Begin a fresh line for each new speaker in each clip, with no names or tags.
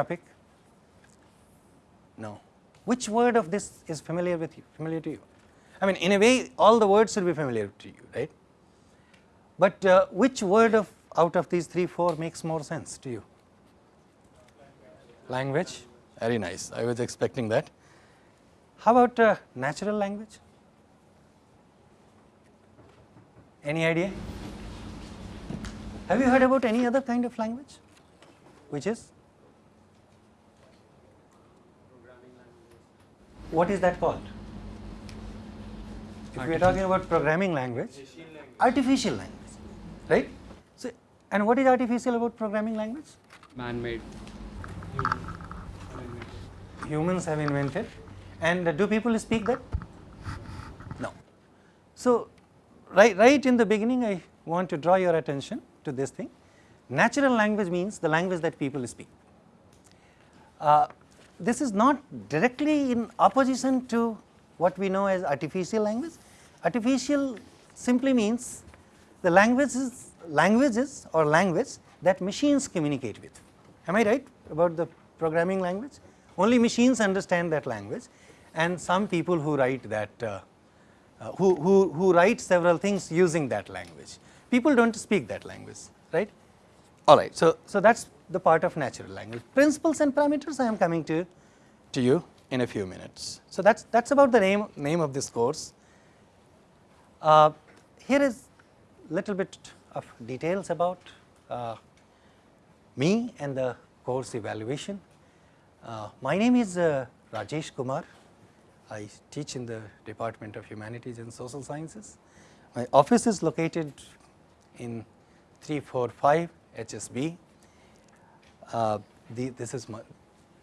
topic? No. Which word of this is familiar with you, familiar to you? I mean in a way all the words should be familiar to you, right? But uh, which word of out of these 3, 4 makes more sense to you? Language, very nice, I was expecting that. How about uh, natural language? Any idea? Have you heard about any other kind of language? Which is? What is that called? If we are talking about programming language, artificial language, right? So, and what is artificial about programming language?
Man-made.
Humans have invented, and do people speak that? No. So, right, right in the beginning, I want to draw your attention to this thing. Natural language means the language that people speak. Uh, this is not directly in opposition to what we know as artificial language. Artificial simply means the languages, languages or language that machines communicate with. Am I right about the programming language? Only machines understand that language and some people who write that, uh, uh, who, who, who write several things using that language. People do not speak that language, right. All right. So, so that is the part of natural language. Principles and parameters I am coming to, to you in a few minutes. So, that is that is about the name, name of this course. Uh, here is little bit of details about uh, me and the course evaluation. Uh, my name is uh, Rajesh Kumar. I teach in the Department of Humanities and Social Sciences. My office is located in 345 HSB. Uh, the, this is my,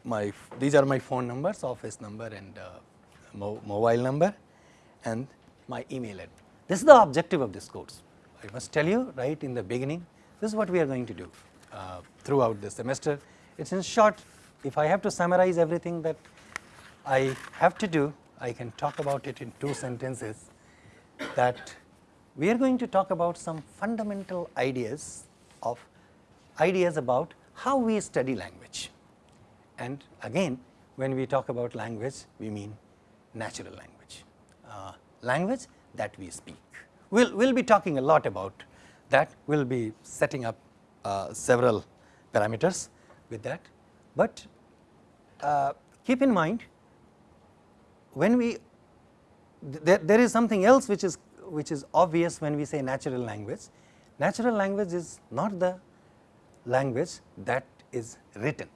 my, these are my phone numbers, office number and uh, mo mobile number and my email address. This is the objective of this course. I must tell you right in the beginning, this is what we are going to do uh, throughout the semester. It is in short, if I have to summarize everything that I have to do, I can talk about it in two sentences that we are going to talk about some fundamental ideas of ideas about how we study language. And again when we talk about language we mean natural language, uh, language that we speak. We will we'll be talking a lot about that, we will be setting up uh, several parameters with that. But uh, keep in mind when we th there is something else which is which is obvious when we say natural language. Natural language is not the language that is written.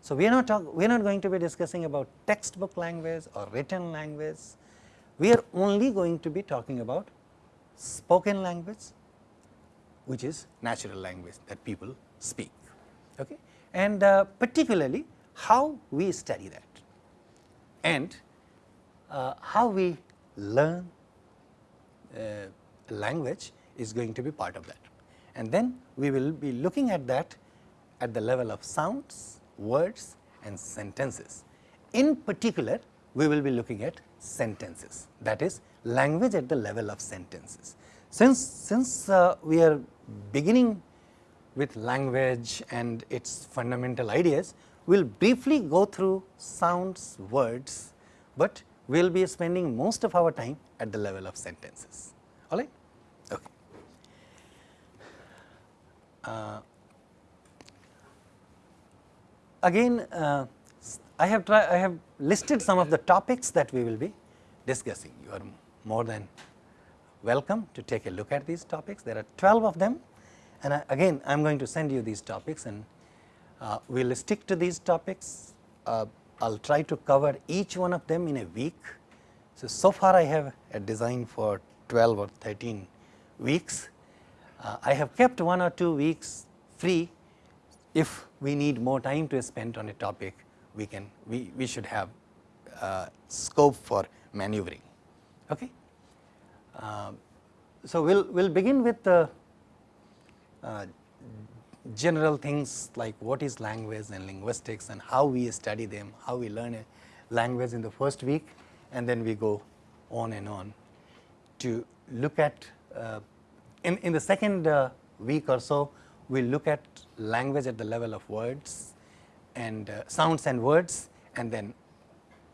So, we are not talk, we are not going to be discussing about textbook language or written language. We are only going to be talking about spoken language which is natural language that people speak okay and uh, particularly how we study that and uh, how we learn uh, language is going to be part of that. And then we will be looking at that at the level of sounds, words and sentences. In particular, we will be looking at sentences that is language at the level of sentences. Since, since uh, we are beginning with language and its fundamental ideas, we will briefly go through sounds, words, but we will be spending most of our time at the level of sentences, all right. Okay. Uh, again, uh, I have try, I have listed some of the topics that we will be discussing. You are more than welcome to take a look at these topics. There are 12 of them and I, again I am going to send you these topics and uh, we will stick to these topics. Uh, I will try to cover each one of them in a week. So, so far I have a design for 12 or 13 weeks. Uh, I have kept one or two weeks free if we need more time to spend on a topic we can we, we should have uh, scope for maneuvering. Okay. Uh, so, we will we'll begin with the uh, general things like what is language and linguistics and how we study them, how we learn a language in the first week and then we go on and on to look at uh, in, in the second uh, week or so we will look at language at the level of words and uh, sounds and words and then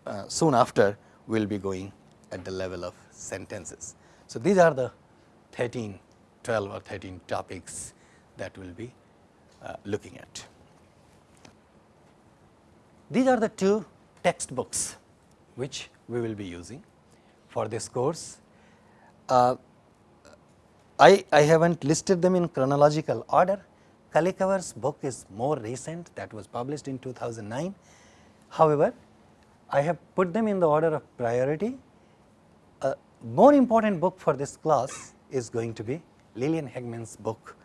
uh, soon after we will be going at the level of sentences. So, these are the 13, 12 or 13 topics that we will be uh, looking at. These are the two textbooks which we will be using for this course. I, I have not listed them in chronological order. Culicover's book is more recent that was published in 2009. However, I have put them in the order of priority. A more important book for this class is going to be Liliane Haegeman's book,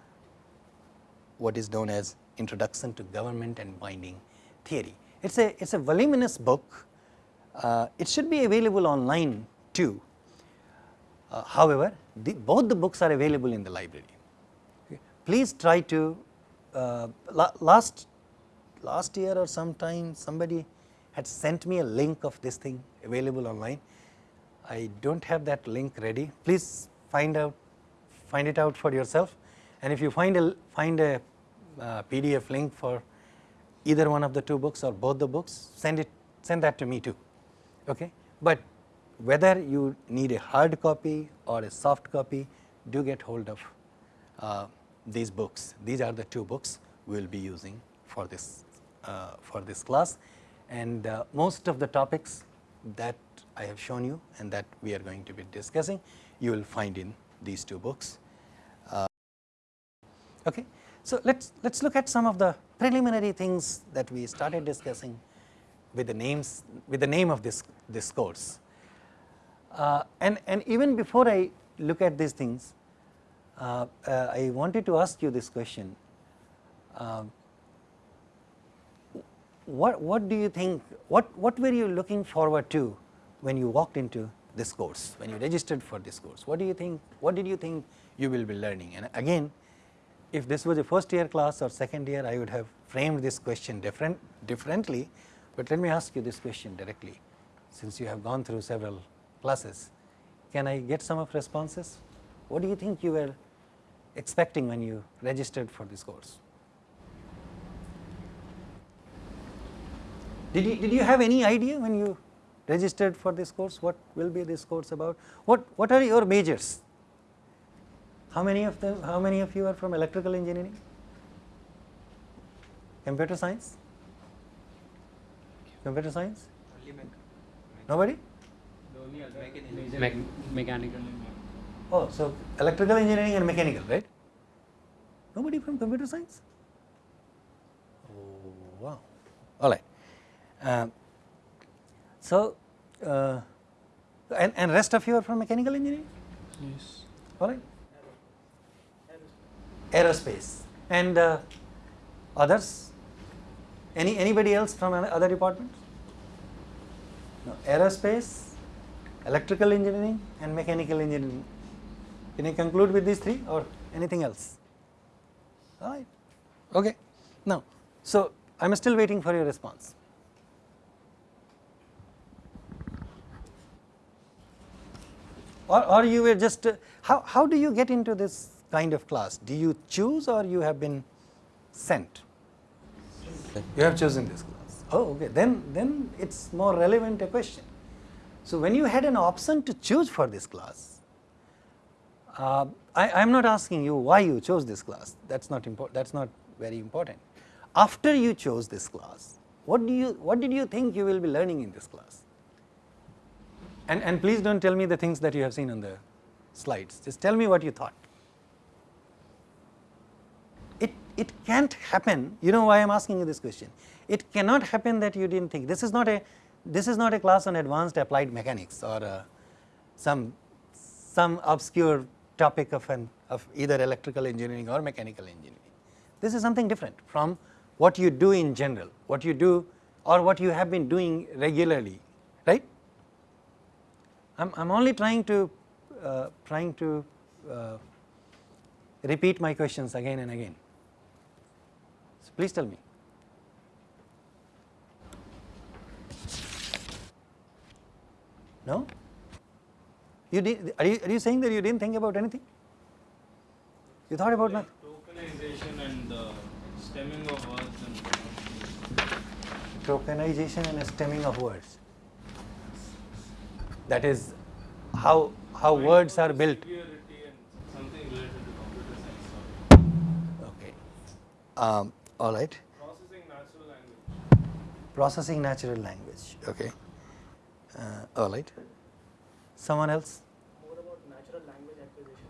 what is known as Introduction to Government and Binding Theory. It is a, it is a voluminous book. Uh, it should be available online too. Uh, however, the, both the books are available in the library. Please try to, uh, la last, last year or sometime somebody had sent me a link of this thing available online. I do not have that link ready. Please find out, find it out for yourself and if you find a, find a uh, PDF link for either one of the two books or both the books, send it, send that to me too. Okay? But whether you need a hard copy or a soft copy, do get hold of uh, these books. These are the two books we will be using for this, uh, for this class and uh, most of the topics that I have shown you and that we are going to be discussing, you will find in these two books. Uh, okay. So, let us let us look at some of the preliminary things that we started discussing with the names with the name of this this course. Uh, and, and even before I look at these things, uh, uh, I wanted to ask you this question. Um, what, what do you think, what, what were you looking forward to when you walked into this course, when you registered for this course? What do you think, what did you think you will be learning? And again, if this was a first year class or second year, I would have framed this question different, differently, but let me ask you this question directly, since you have gone through several classes. Can I get some of responses? What do you think you were expecting when you registered for this course? Did you, did you have any idea when you registered for this course what will be this course about? What, what are your majors? How many of them, how many of you are from electrical engineering? Computer science? Computer science? Nobody?
Me mechanical.
Oh, so electrical engineering and mechanical, right? Nobody from computer science? Oh, wow. All right. Uh, so, uh, and, and rest of you are from mechanical engineering?
Yes.
All right. Aerospace. And uh, others? Any anybody else from other departments? No. Aerospace, electrical engineering and mechanical engineering. Can I conclude with these three or anything else? All right. Okay. Now, so I am still waiting for your response. Or, or you were just, uh, how, how do you get into this kind of class? Do you choose or you have been sent? You have chosen this class. Oh, okay. Then, then it's more relevant a question. So, when you had an option to choose for this class, uh, I am not asking you why you chose this class, that is not important, that is not very important. After you chose this class, what do you, what did you think you will be learning in this class? And, and please do not tell me the things that you have seen on the slides, just tell me what you thought. It, it can't happen, you know why I am asking you this question, it cannot happen that you did not think, this is not a this is not a class on advanced applied mechanics or uh, some some obscure topic of an of either electrical engineering or mechanical engineering. This is something different from what you do in general, what you do or what you have been doing regularly, right? I'm I'm only trying to uh, trying to uh, repeat my questions again and again. So please tell me. No? You did, are, you, are you saying that you didn't think about anything? You thought about
like
nothing?
Tokenization and the stemming of words and
tokenization and stemming of words. That is how how words are built.
Security and something related to computer science.
Okay. Um, all right.
Processing natural language.
Processing natural language. Okay. Uh, all right. Someone else?
More about natural language acquisition,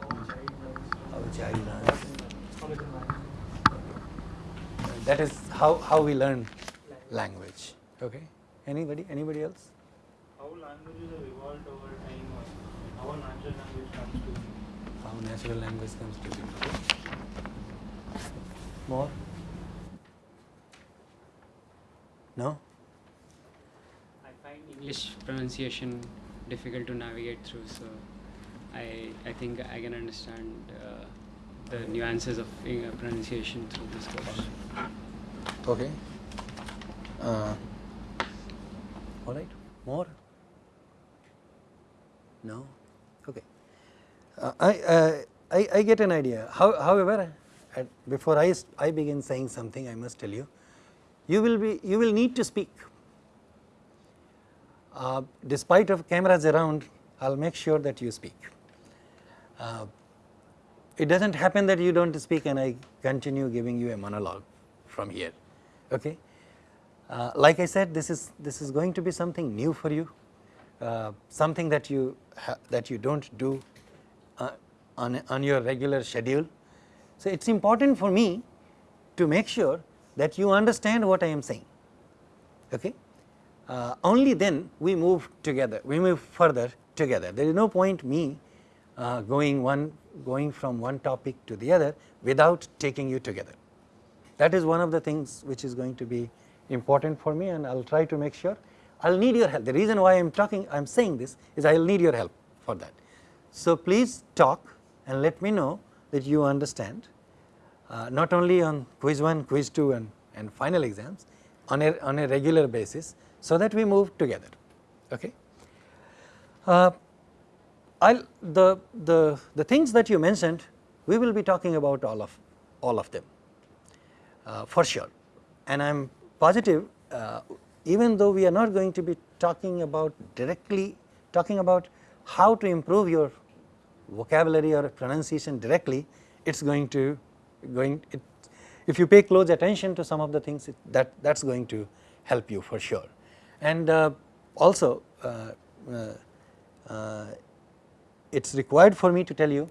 how child learns
child learns.
how it learns
That is how how we learn
language.
language. Okay. Anybody? Anybody else?
How languages have evolved over time or how natural language comes to be.
How natural language comes to be. More? No?
I English pronunciation difficult to navigate through, so I I think I can understand uh, the nuances of uh, pronunciation through this course.
Okay. Uh, all right. More? No? Okay. Uh, I, uh, I, I get an idea. How, however, before I begin saying something, I must tell you, you will be, you will need to speak. Uh, despite of cameras around, I'll make sure that you speak. Uh, it does not happen that you do not speak and I continue giving you a monologue from here. Okay? Uh, like I said, this is this is going to be something new for you, uh, something that you that you do uh, on on your regular schedule. So it's important for me to make sure that you understand what I am saying. Okay? Uh, only then we move together, we move further together. There is no point me uh, going one going from one topic to the other without taking you together. That is one of the things which is going to be important for me and I will try to make sure I will need your help. The reason why I am talking, I am saying this is I will need your help for that. So please talk and let me know that you understand uh, not only on quiz 1, quiz 2 and, and final exams on a, on a regular basis so that we move together. Okay. Uh, I'll, the, the, the things that you mentioned we will be talking about all of all of them uh, for sure and I am positive uh, even though we are not going to be talking about directly talking about how to improve your vocabulary or pronunciation directly it is going to going it, if you pay close attention to some of the things it, that that is going to help you for sure and uh, also uh, uh, it is required for me to tell you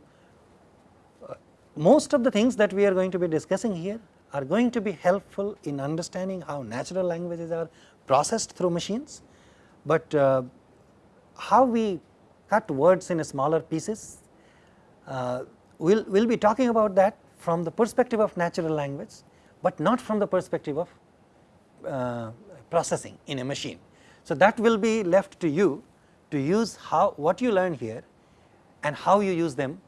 most of the things that we are going to be discussing here are going to be helpful in understanding how natural languages are processed through machines, but uh, how we cut words in smaller pieces. Uh, we will we'll be talking about that from the perspective of natural language, but not from the perspective of uh, processing in a machine. So, that will be left to you to use how what you learn here and how you use them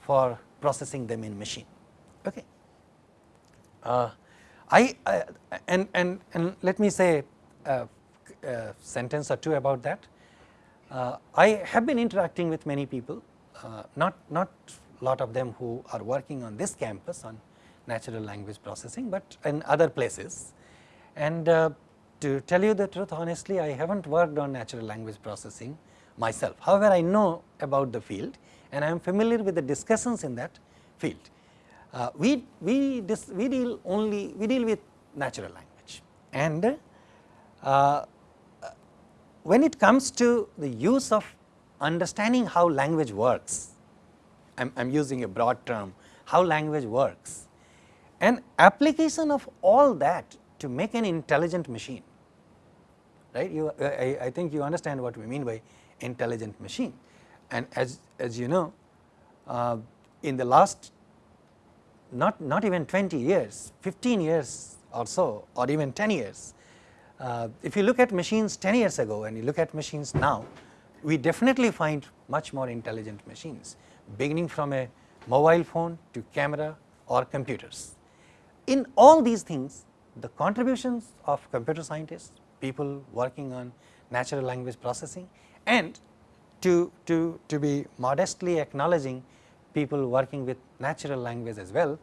for processing them in machine. Okay. Uh, I uh, and and and let me say a, a sentence or two about that. Uh, I have been interacting with many people, uh, not not lot of them who are working on this campus on natural language processing, but in other places. And uh, to tell you the truth honestly, I have not worked on natural language processing myself. However, I know about the field and I am familiar with the discussions in that field. Uh, we we dis, we deal only we deal with natural language and uh, when it comes to the use of understanding how language works, I am using a broad term, how language works, an application of all that to make an intelligent machine, right. You, I, I think you understand what we mean by intelligent machine. And as, as you know, uh, in the last not, not even 20 years, 15 years or so or even 10 years, uh, if you look at machines 10 years ago and you look at machines now, we definitely find much more intelligent machines beginning from a mobile phone to camera or computers. In all these things, the contributions of computer scientists, people working on natural language processing and to, to, to be modestly acknowledging people working with natural language as well,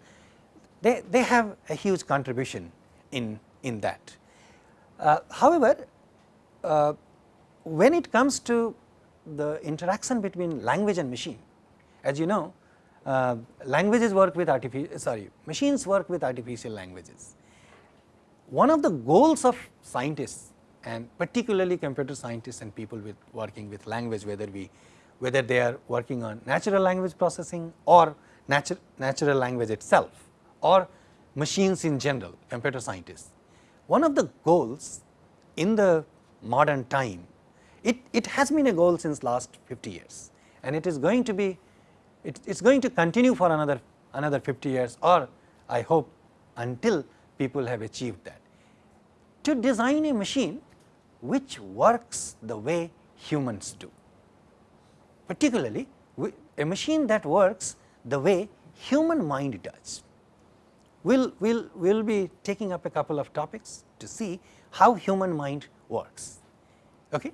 they, they have a huge contribution in, in that. Uh, however, uh, when it comes to the interaction between language and machine, as you know uh, languages work with artificial sorry machines work with artificial languages. One of the goals of scientists and particularly computer scientists and people with working with language whether we whether they are working on natural language processing or natu natural language itself or machines in general computer scientists. One of the goals in the modern time it, it has been a goal since last 50 years and it is going to be it is going to continue for another another 50 years or I hope until people have achieved that. To design a machine which works the way humans do, particularly a machine that works the way human mind does. We will we'll, we'll be taking up a couple of topics to see how human mind works. Okay?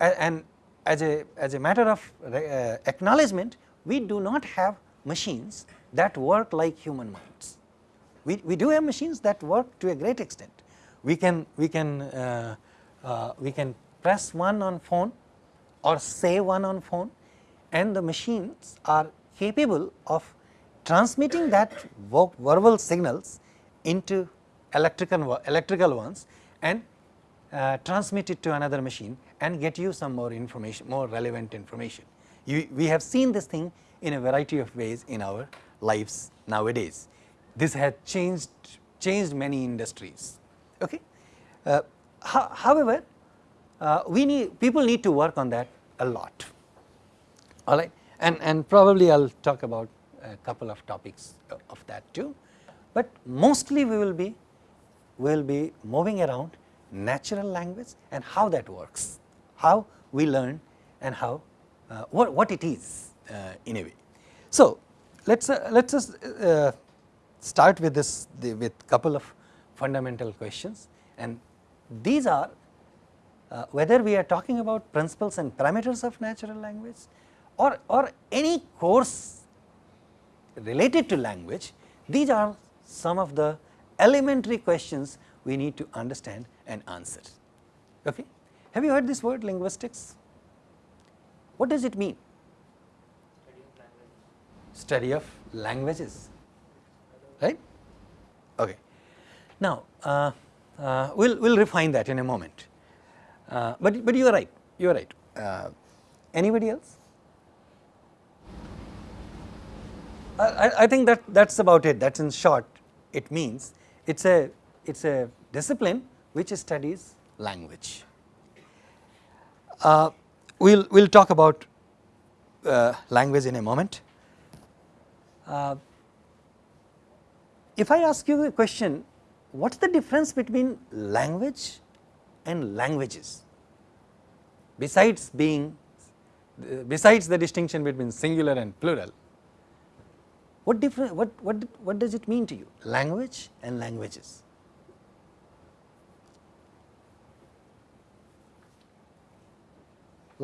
And as a, as a matter of uh, acknowledgement, we do not have machines that work like human minds. We, we do have machines that work to a great extent. We can, we can, uh, uh, we can press one on phone or say one on phone and the machines are capable of transmitting that verbal signals into electrical, electrical ones and uh, transmit it to another machine and get you some more information, more relevant information. You, we have seen this thing in a variety of ways in our lives nowadays. This has changed, changed many industries. Okay? Uh, ho however, uh, we need people need to work on that a lot. All right, and and probably I'll talk about a couple of topics of that too, but mostly we will be will be moving around natural language and how that works how we learn and how uh, what, what it is uh, in a way. So, let us uh, let us uh, start with this the, with couple of fundamental questions and these are uh, whether we are talking about principles and parameters of natural language or, or any course related to language, these are some of the elementary questions we need to understand and answer. Okay? Have you heard this word linguistics? What does it mean? Study of languages, right? Okay. Now, uh, uh, we'll we'll refine that in a moment. Uh, but but you are right. You are right. Uh, anybody else? I, I think that that's about it. That's in short. It means it's a it's a discipline which studies language. Uh, we'll we'll talk about uh, language in a moment. If I ask you a question, what's the difference between language and languages? Besides being, besides the distinction between singular and plural, what different, what, what, what does it mean to you? Language and languages.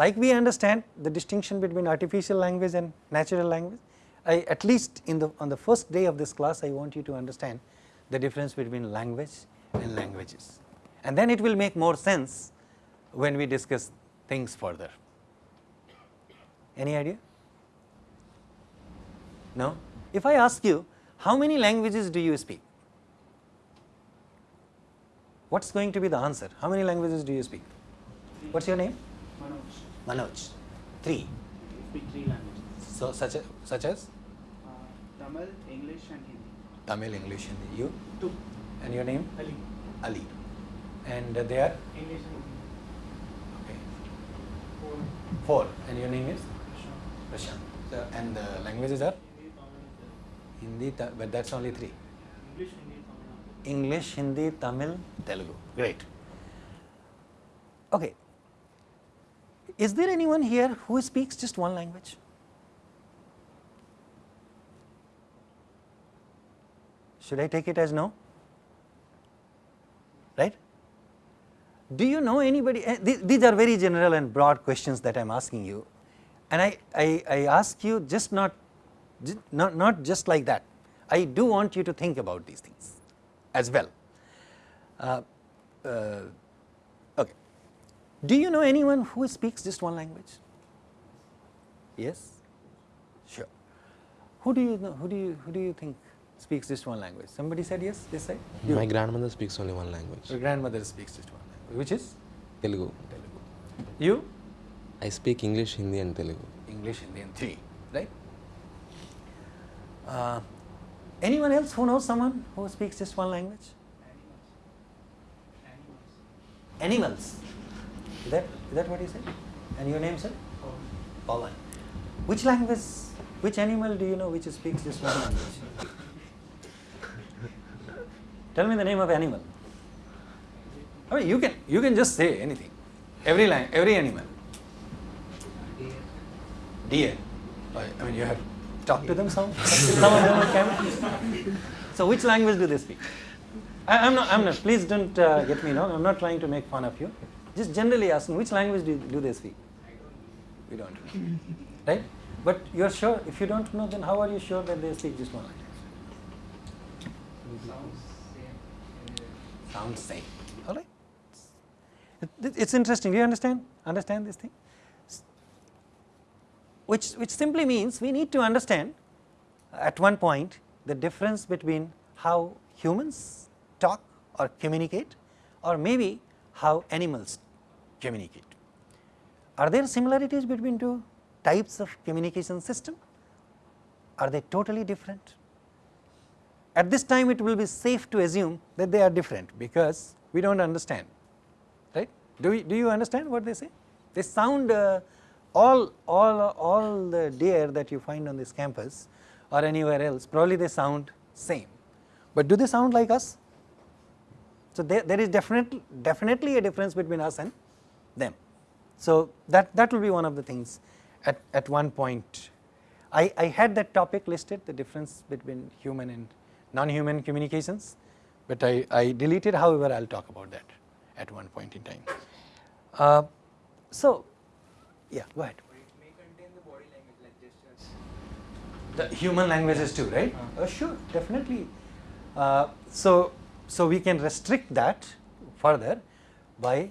like we understand the distinction between artificial language and natural language, I at least in the on the first day of this class I want you to understand the difference between language and languages and then it will make more sense when we discuss things further. Any idea? No? If I ask you how many languages do you speak? What is going to be the answer? How many languages do you speak? What is your name?
Manoj.
Manoj, three.
Speak three languages.
So such a, such as
Tamil, English and Hindi.
Tamil, English, and Hindi. You
Two.
and your name
Ali.
Ali, and uh, they are
English and Hindi.
okay.
Four.
Four, and your name is
Prashant.
Prashant. So, and the languages are
Hindi, Tamil.
Hindi, but that's only three.
English, Hindi, Tamil.
English, Hindi, Tamil, Telugu. Great. Okay. Is there anyone here who speaks just one language? Should I take it as no? Right? Do you know anybody? eh, th- These are very general and broad questions that I am asking you, and I, I, I ask you just not, not, not just like that. I do want you to think about these things as well. Uh, uh, okay. Do you know anyone who speaks just one language? Yes? Sure. Who do you know, who do you, who do you think speaks just one language? Somebody said yes, this side? You.
My grandmother speaks only one language,
Your grandmother speaks just one language, which is
Telugu.
Telugu. You?
I speak English, Hindi, and Telugu.
English, Hindi and three, right? Uh, anyone else who knows someone who speaks just one language? Animals. Animals. Is that, is that what you said? And your name, sir? Pawan. Which language, which animal do you know which speaks just one language? Tell me the name of animal. I mean, you can, you can just say anything. Every lang, every animal. Deer. I I mean, you have talked to them some, some of them. So, which language do they speak? I, I'm not, I'm not, please don't uh, get me wrong, I'm not trying to make fun of you. Just generally asking, which language do, do they speak? We don't know. Right? But you're sure, if you don't know, then how are you sure that they speak just one language? Sounds same. All right. It- It's interesting. Do you understand? Understand this thing? Which, which simply means we need to understand at one point the difference between how humans talk or communicate or maybe how animals communicate. Are there similarities between two types of communication system? Are they totally different? At this time it will be safe to assume that they are different because we do not understand right. Do, we, do you understand what they say? They sound uh, all, all, all the deer that you find on this campus or anywhere else probably they sound same, but do they sound like us? So, there, there is definitely, definitely a difference between us and them. So, that, that will be one of the things at, at one point. I, I had that topic listed the difference between human and non-human communications, but I, I deleted however I will talk about that at one point in time. Uh, so, yeah go ahead.
It may contain the body language like gestures.
The human languages too, right? Oh, sure, definitely. Uh, so, so we can restrict that further by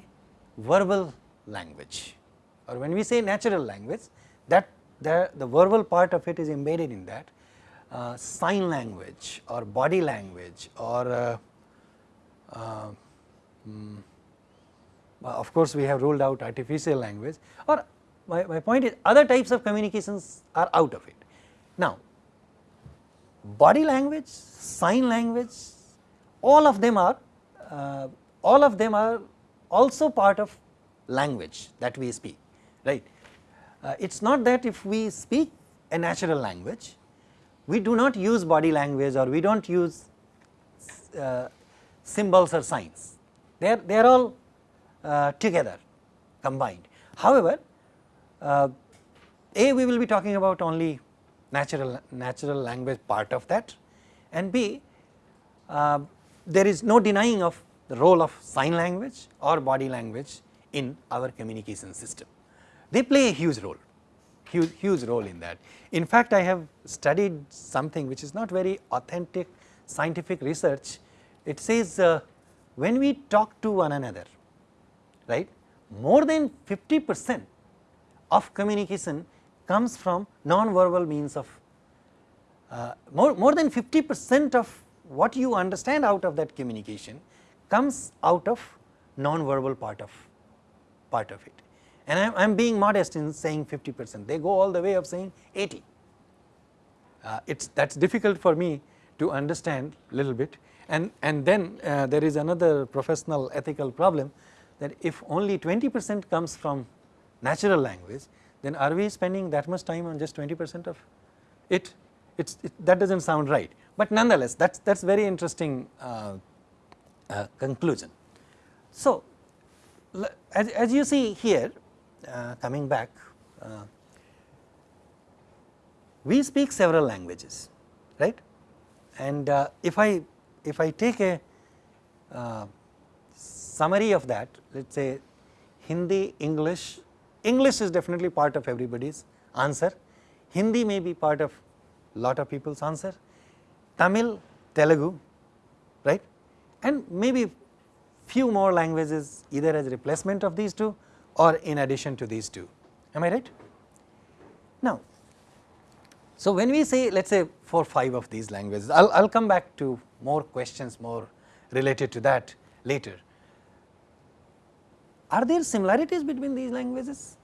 verbal language, or when we say natural language, that the, the verbal part of it is embedded in that. Uh, sign language or body language or uh, uh, well, of course, we have ruled out artificial language or my, my point is other types of communications are out of it. Now, body language, sign language, all of them are uh, all of them are also part of language that we speak, right. Uh, it is not that if we speak a natural language, we do not use body language or we do not use uh, symbols or signs, they are, they are all uh, together combined. However, uh, A we will be talking about only natural, natural language part of that and B uh, there is no denying of the role of sign language or body language in our communication system. They play a huge role, huge, huge role in that. In fact, I have studied something which is not very authentic scientific research. It says uh, when we talk to one another, right, more than 50 percent of communication comes from non-verbal means of uh, more, more than 50 percent of what you understand out of that communication comes out of non-verbal part of part of it. And I am being modest in saying 50 percent, they go all the way of saying 80. Uh, it's that is difficult for me to understand a little bit and, and then uh, there is another professional ethical problem that if only 20 percent comes from natural language, then are we spending that much time on just 20 percent of it? It's, it, that does not sound right, but nonetheless that is that is very interesting uh, uh, conclusion. So, as, as you see here coming back, uh, we speak several languages, right? And uh, if I if I take a uh, summary of that, let us say Hindi, English, English is definitely part of everybody's answer, Hindi may be part of lot of people's answer, Tamil, Telugu, right, and maybe few more languages either as replacement of these two or in addition to these two. Am I right? Now, so when we say let us say 4 5 of these languages, I will come back to more questions more related to that later. Are there similarities between these languages?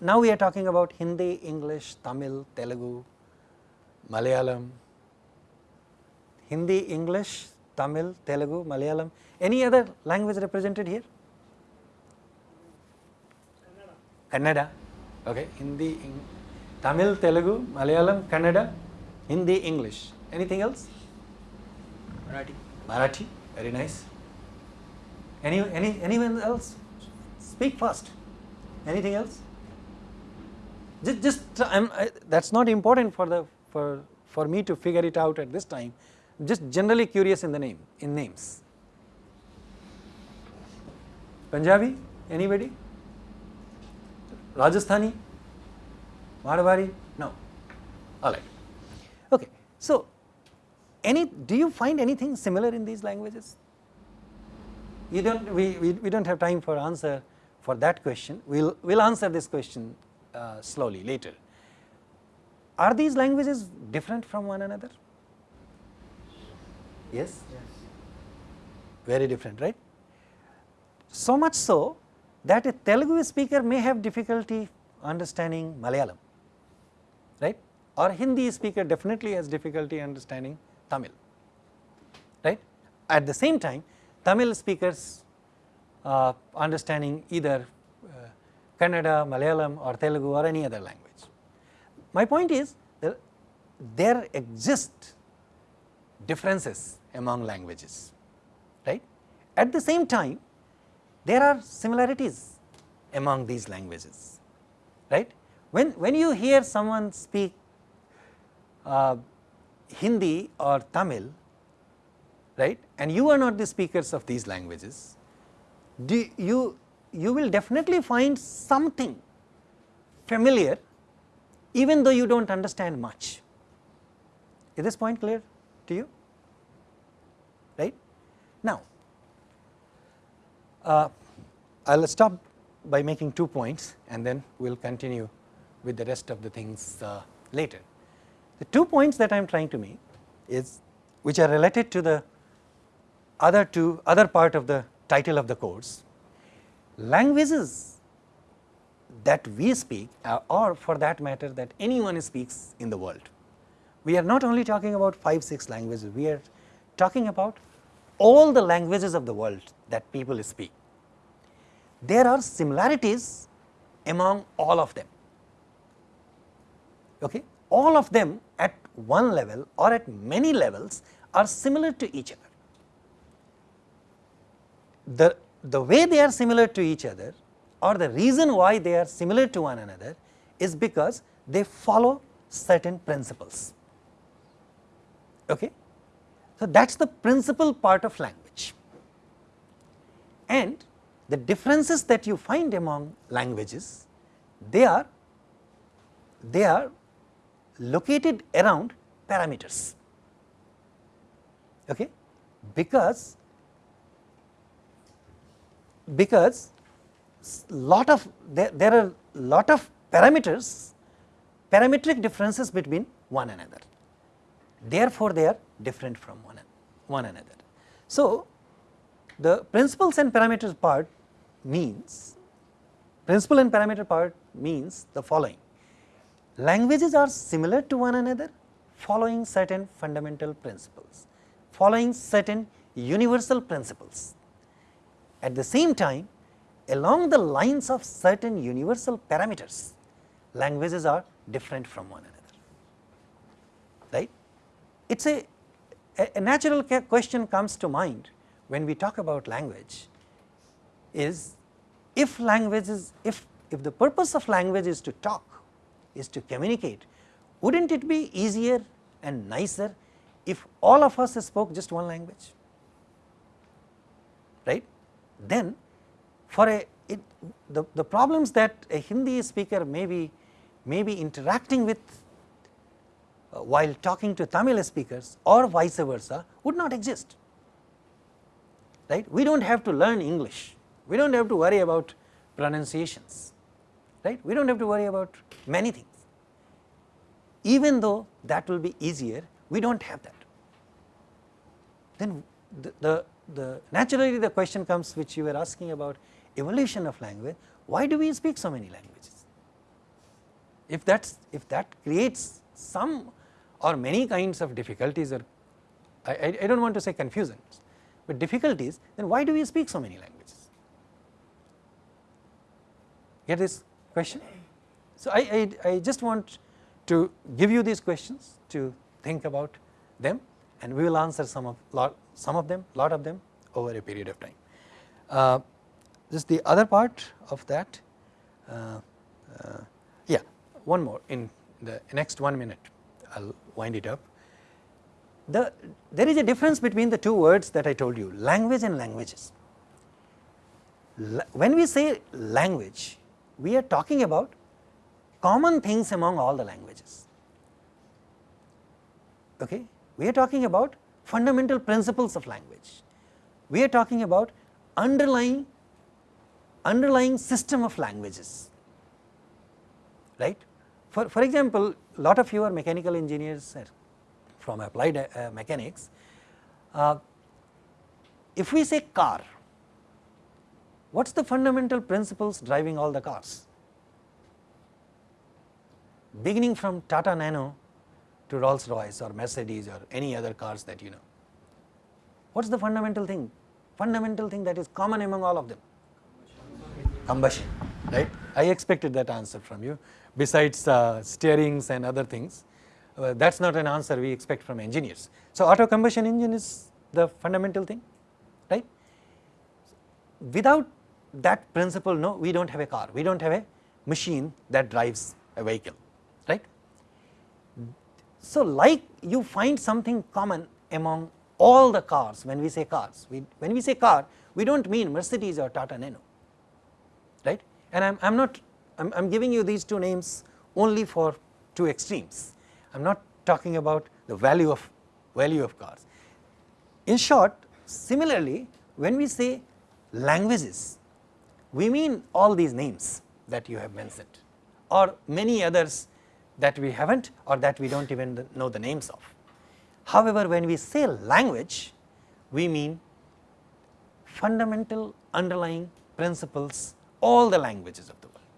Now we are talking about Hindi, English, Tamil, Telugu, Malayalam, Hindi, English, Tamil, Telugu, Malayalam, any other language represented here? Kannada, okay, Hindi, Tamil, Telugu, Malayalam, Kannada, Hindi, English, anything else?
Marathi.
Marathi, very nice. Any, any, anyone else? Speak fast. Anything else? Just, just I'm, I, that's not important for the for for me to figure it out at this time. Just generally curious in the name in names. Punjabi, anybody? Rajasthani, Marwari, no. All right. Okay. So, any do you find anything similar in these languages? You don't. We, we, we don't have time for answer for that question. We'll we'll answer this question uh, slowly later. Are these languages different from one another? Yes?
Yes.
Very different, right? So much so that a Telugu speaker may have difficulty understanding Malayalam, right? Or Hindi speaker definitely has difficulty understanding Tamil, right? At the same time, Tamil speakers uh, understanding either uh, Kannada, Malayalam or Telugu or any other language. My point is that there exist differences among languages, right. At the same time, there are similarities among these languages, right. When, when you hear someone speak uh, Hindi or Tamil, right, and you are not the speakers of these languages, do you, you will definitely find something familiar even though you do not understand much. Is this point clear to you? Right? Now, I will stop by making two points and then we will continue with the rest of the things uh, later. The two points that I am trying to make is which are related to the other two other part of the title of the course. Languages that we speak uh, or for that matter that anyone speaks in the world. We are not only talking about 5 6 languages, we are talking about all the languages of the world that people speak. There are similarities among all of them, okay. all of them at one level or at many levels are similar to each other. The, the way they are similar to each other or the reason why they are similar to one another is because they follow certain principles. Okay? So, that is the principal part of language and the differences that you find among languages they are they are located around parameters. Okay? Because because lot of there, there are lot of parameters parametric differences between one another. Therefore they are different from one, one another. So the principles and parameters part means principle and parameter part means the following. Languages are similar to one another following certain fundamental principles following certain universal principles. At the same time along the lines of certain universal parameters, languages are different from one another, right. It is a, a natural question comes to mind when we talk about language is if language is, if, if the purpose of language is to talk, is to communicate, would not it be easier and nicer if all of us spoke just one language, right. Then for a it, the, the problems that a Hindi speaker may be, may be interacting with uh, while talking to Tamil speakers or vice versa would not exist right. We do not have to learn English, we do not have to worry about pronunciations right, we do not have to worry about many things. Even though that will be easier, we do not have that. Then the, the, the naturally the question comes which you were asking about evolution of language, why do we speak so many languages? If that's if that creates some or many kinds of difficulties or I, I, I do not want to say confusions, but difficulties then why do we speak so many languages? Get this question? So, I, I, I just want to give you these questions to think about them and we will answer some of lot some of them lot of them over a period of time. Uh, just the other part of that uh, uh, yeah one more in the next one minute I will wind it up. The, there is a difference between the two words that I told you language and languages. La when we say language we are talking about common things among all the languages. Okay? We are talking about fundamental principles of language. We are talking about underlying underlying system of languages, right. For, for example, lot of you are mechanical engineers from applied uh, mechanics. Uh, if we say car, what is the fundamental principles driving all the cars? Beginning from Tata Nano to Rolls Royce or Mercedes or any other cars that you know. What is the fundamental thing? Fundamental thing that is common among all of them? Combustion, right? I expected that answer from you. Besides uh, steerings and other things, uh, that is not an answer we expect from engineers. So, auto combustion engine is the fundamental thing, right? Without that principle, no, we do not have a car, we do not have a machine that drives a vehicle, right. So, like you find something common among all the cars when we say cars, we, when we say car we do not mean Mercedes or Tata Nano, right. And I am not, I am giving you these two names only for two extremes, I am not talking about the value of value of cars. In short, similarly when we say languages, we mean all these names that you have mentioned or many others that we have not or that we do not even know the names of. However, when we say language, we mean fundamental underlying principles all the languages of the world.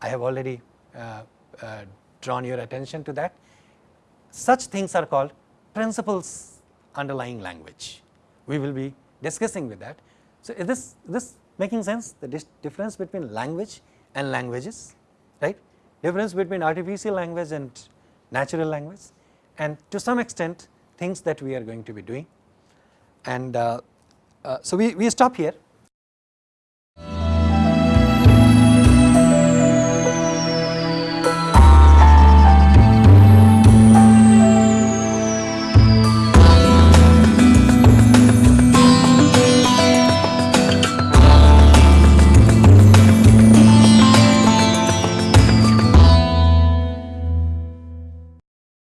I have already uh, uh, drawn your attention to that. Such things are called principles underlying language. We will be discussing with that. So, is this, this making sense the difference between language and languages right difference between artificial language and natural language and to some extent things that we are going to be doing. And uh, uh, so, we, we stop here